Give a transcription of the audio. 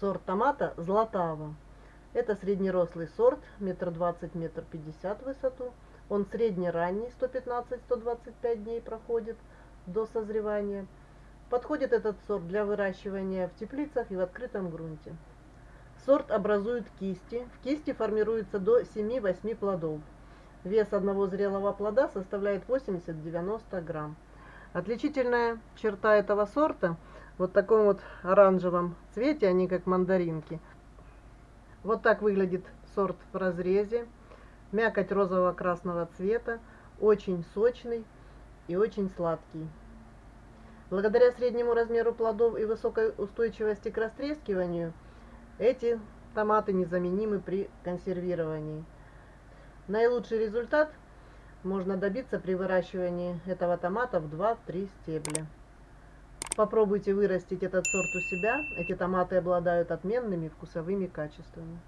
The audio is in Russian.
сорт томата Златава. Это среднерослый сорт, метр двадцать, метр пятьдесят высоту. Он среднеранний, 115-125 дней проходит до созревания. Подходит этот сорт для выращивания в теплицах и в открытом грунте. Сорт образует кисти. В кисти формируется до 7-8 плодов. Вес одного зрелого плода составляет 80-90 грамм. Отличительная черта этого сорта – вот таком вот оранжевом цвете, они как мандаринки. Вот так выглядит сорт в разрезе. Мякоть розово-красного цвета, очень сочный и очень сладкий. Благодаря среднему размеру плодов и высокой устойчивости к растрескиванию, эти томаты незаменимы при консервировании. Наилучший результат можно добиться при выращивании этого томата в 2-3 стебля. Попробуйте вырастить этот сорт у себя. Эти томаты обладают отменными вкусовыми качествами.